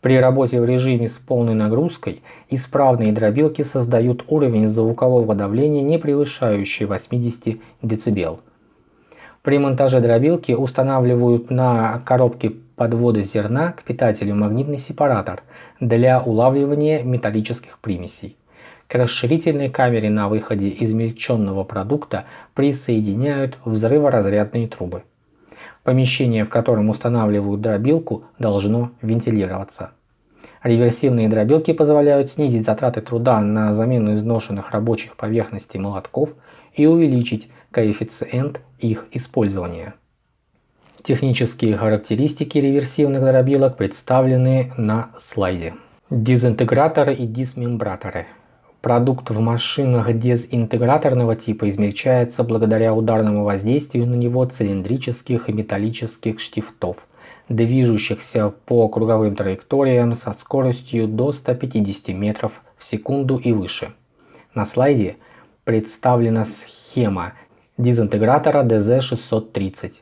При работе в режиме с полной нагрузкой исправные дробилки создают уровень звукового давления, не превышающий 80 дБ. При монтаже дробилки устанавливают на коробке подвода зерна к питателю магнитный сепаратор для улавливания металлических примесей. К расширительной камере на выходе измельченного продукта присоединяют взрыворазрядные трубы. Помещение, в котором устанавливают дробилку, должно вентилироваться. Реверсивные дробилки позволяют снизить затраты труда на замену изношенных рабочих поверхностей молотков и увеличить коэффициент их использования. Технические характеристики реверсивных дробилок представлены на слайде. Дезинтеграторы и дисмембраторы. Продукт в машинах дезинтеграторного типа измельчается благодаря ударному воздействию на него цилиндрических и металлических штифтов движущихся по круговым траекториям со скоростью до 150 метров в секунду и выше. На слайде представлена схема дезинтегратора DZ630.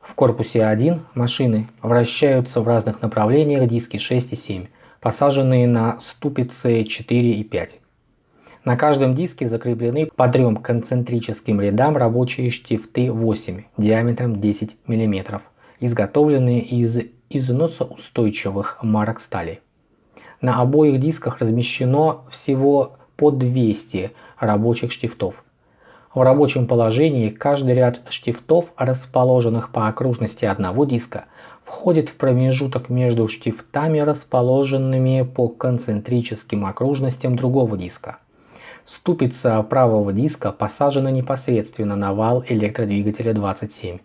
В корпусе 1 машины вращаются в разных направлениях диски 6 и 7, посаженные на ступицы 4 и 5. На каждом диске закреплены по трем концентрическим рядам рабочие штифты 8 диаметром 10 мм, изготовленные из износоустойчивых марок стали. На обоих дисках размещено всего по 200 рабочих штифтов. В рабочем положении каждый ряд штифтов, расположенных по окружности одного диска, входит в промежуток между штифтами, расположенными по концентрическим окружностям другого диска. Ступица правого диска посажена непосредственно на вал электродвигателя 27.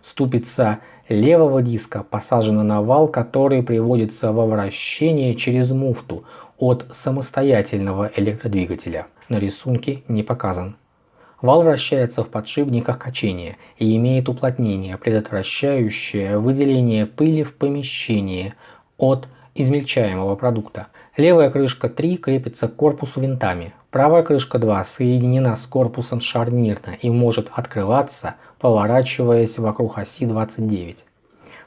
Ступица левого диска посажена на вал, который приводится во вращение через муфту от самостоятельного электродвигателя. На рисунке не показан. Вал вращается в подшипниках качения и имеет уплотнение, предотвращающее выделение пыли в помещении от измельчаемого продукта. Левая крышка 3 крепится к корпусу винтами. Правая крышка 2 соединена с корпусом шарнирно и может открываться, поворачиваясь вокруг оси 29.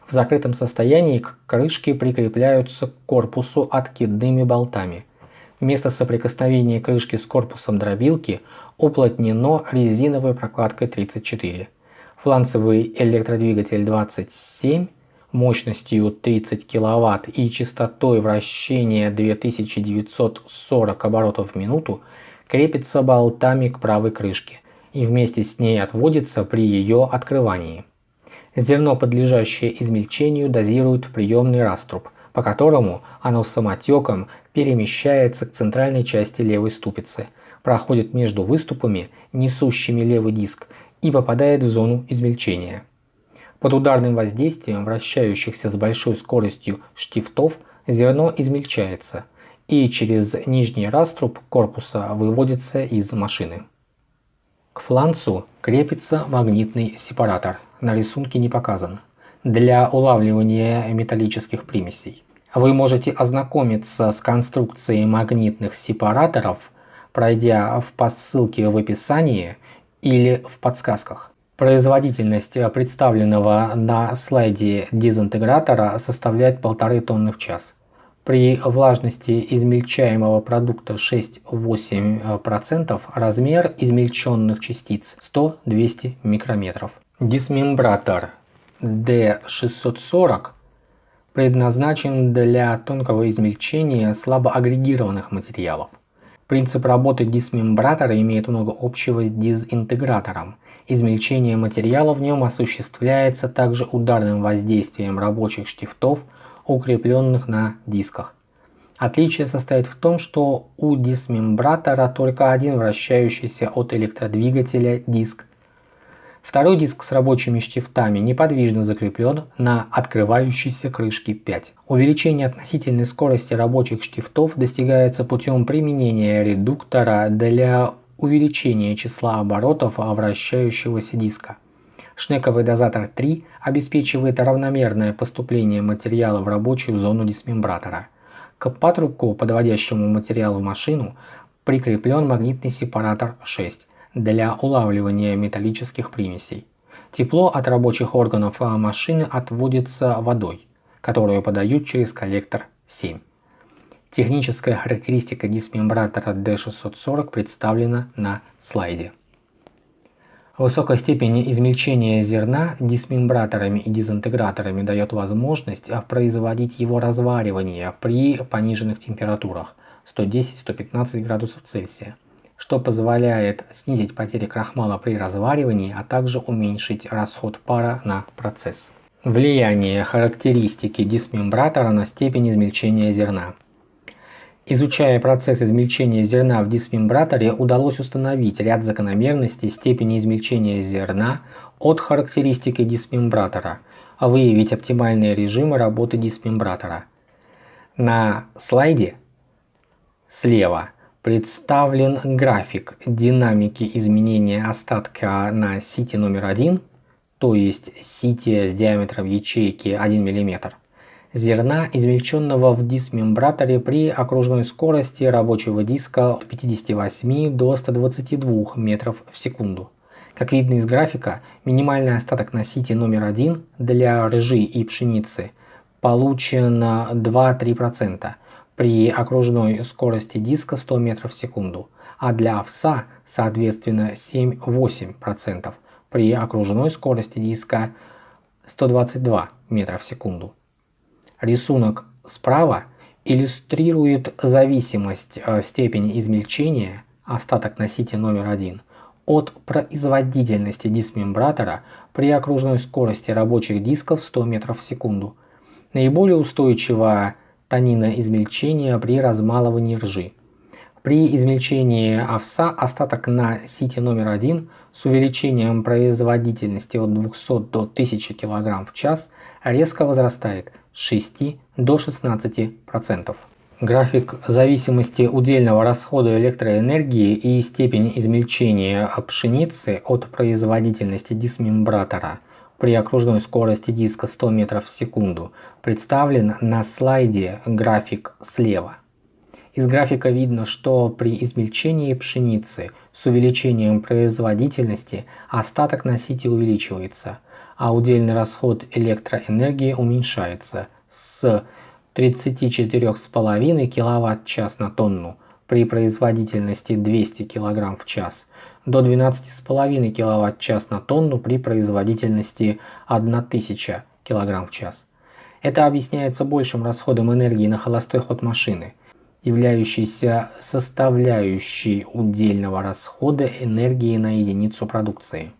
В закрытом состоянии к крышке прикрепляются к корпусу откидными болтами. Место соприкосновения крышки с корпусом дробилки уплотнено резиновой прокладкой 34. Фланцевый электродвигатель 27 мощностью 30 кВт и частотой вращения 2940 оборотов в минуту крепится болтами к правой крышке и вместе с ней отводится при ее открывании. Зерно, подлежащее измельчению, дозируют в приемный раструб, по которому оно самотеком перемещается к центральной части левой ступицы, проходит между выступами, несущими левый диск, и попадает в зону измельчения. Под ударным воздействием вращающихся с большой скоростью штифтов зерно измельчается и через нижний раструб корпуса выводится из машины. К фланцу крепится магнитный сепаратор, на рисунке не показан, для улавливания металлических примесей. Вы можете ознакомиться с конструкцией магнитных сепараторов, пройдя по ссылке в описании или в подсказках. Производительность представленного на слайде дезинтегратора составляет полторы тонны в час. При влажности измельчаемого продукта 6-8% размер измельченных частиц 100-200 микрометров. Дисмембратор D640 предназначен для тонкого измельчения слабоагрегированных материалов. Принцип работы дисмембратора имеет много общего с дезинтегратором. Измельчение материала в нем осуществляется также ударным воздействием рабочих штифтов – укрепленных на дисках. Отличие состоит в том, что у дисмембратора только один вращающийся от электродвигателя диск. Второй диск с рабочими штифтами неподвижно закреплен на открывающейся крышке 5. Увеличение относительной скорости рабочих штифтов достигается путем применения редуктора для увеличения числа оборотов вращающегося диска. Шнековый дозатор 3 обеспечивает равномерное поступление материала в рабочую зону дисмембратора. К патрубку, подводящему материал в машину, прикреплен магнитный сепаратор 6 для улавливания металлических примесей. Тепло от рабочих органов машины отводится водой, которую подают через коллектор 7. Техническая характеристика дисмембратора D640 представлена на слайде. Высокая степень измельчения зерна дисмембраторами и дезинтеграторами дает возможность производить его разваривание при пониженных температурах 110-115 градусов Цельсия, что позволяет снизить потери крахмала при разваривании, а также уменьшить расход пара на процесс. Влияние характеристики дисмембратора на степень измельчения зерна. Изучая процесс измельчения зерна в дисмембраторе, удалось установить ряд закономерностей степени измельчения зерна от характеристики дисмембратора, а выявить оптимальные режимы работы дисмембратора. На слайде слева представлен график динамики изменения остатка на сите номер 1 то есть сития с диаметром ячейки 1 мм, зерна, измельченного в дисмембраторе при окружной скорости рабочего диска от 58 до 122 метров в секунду. Как видно из графика, минимальный остаток на сите номер один для ржи и пшеницы получен 2-3% при окружной скорости диска 100 метров в секунду, а для овса, соответственно, 7-8% при окружной скорости диска 122 метра в секунду. Рисунок справа иллюстрирует зависимость э, степени измельчения, остаток на сите номер один, от производительности дисмембратора при окружной скорости рабочих дисков 100 метров в секунду. Наиболее устойчивая тонина измельчения при размалывании ржи. При измельчении овса остаток на сите номер один с увеличением производительности от 200 до 1000 кг в час резко возрастает 6 до 16%. График зависимости удельного расхода электроэнергии и степени измельчения пшеницы от производительности дисмембратора при окружной скорости диска 100 метров в секунду представлен на слайде график слева. Из графика видно, что при измельчении пшеницы с увеличением производительности остаток на сите увеличивается – а удельный расход электроэнергии уменьшается с 34,5 кВт-час на тонну при производительности 200 кг в час до 12,5 кВт-час на тонну при производительности 1000 кг в час. Это объясняется большим расходом энергии на холостой ход машины, являющейся составляющей удельного расхода энергии на единицу продукции.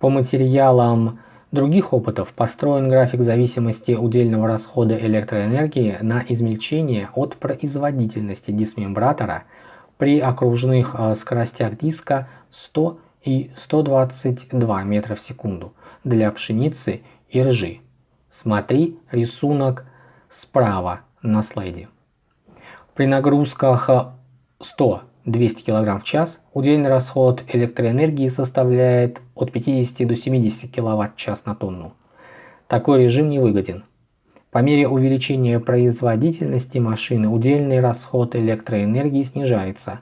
По материалам других опытов построен график зависимости удельного расхода электроэнергии на измельчение от производительности дисмембратора при окружных э, скоростях диска 100 и 122 метра в секунду для пшеницы и ржи. Смотри рисунок справа на слайде. При нагрузках 100 200 кг в час, удельный расход электроэнергии составляет от 50 до 70 кВт-час на тонну. Такой режим невыгоден. По мере увеличения производительности машины удельный расход электроэнергии снижается,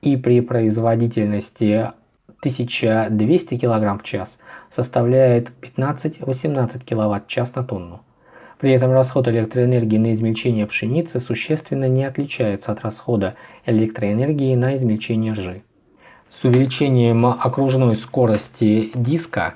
и при производительности 1200 кг в час составляет 15-18 кВт-час на тонну. При этом расход электроэнергии на измельчение пшеницы существенно не отличается от расхода электроэнергии на измельчение ржи. С увеличением окружной скорости диска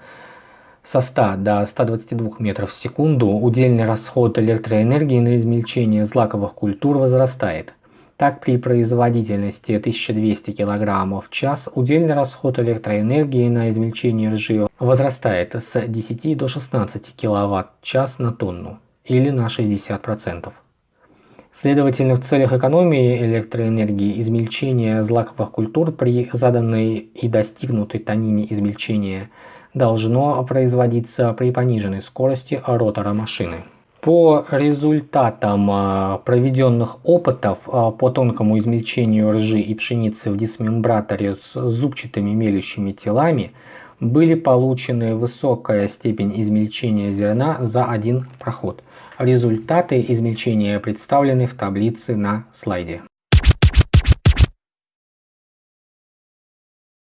со 100 до 122 метров в секунду удельный расход электроэнергии на измельчение злаковых культур возрастает. Так при производительности 1200 кг в час удельный расход электроэнергии на измельчение ржи возрастает с 10 до 16 кВт-час на тонну или на 60%. Следовательно, в целях экономии электроэнергии измельчение злаковых культур при заданной и достигнутой тонине измельчения должно производиться при пониженной скорости ротора машины. По результатам а, проведенных опытов а, по тонкому измельчению ржи и пшеницы в дисмембраторе с зубчатыми мелющими телами были получены высокая степень измельчения зерна за один проход – Результаты измельчения представлены в таблице на слайде.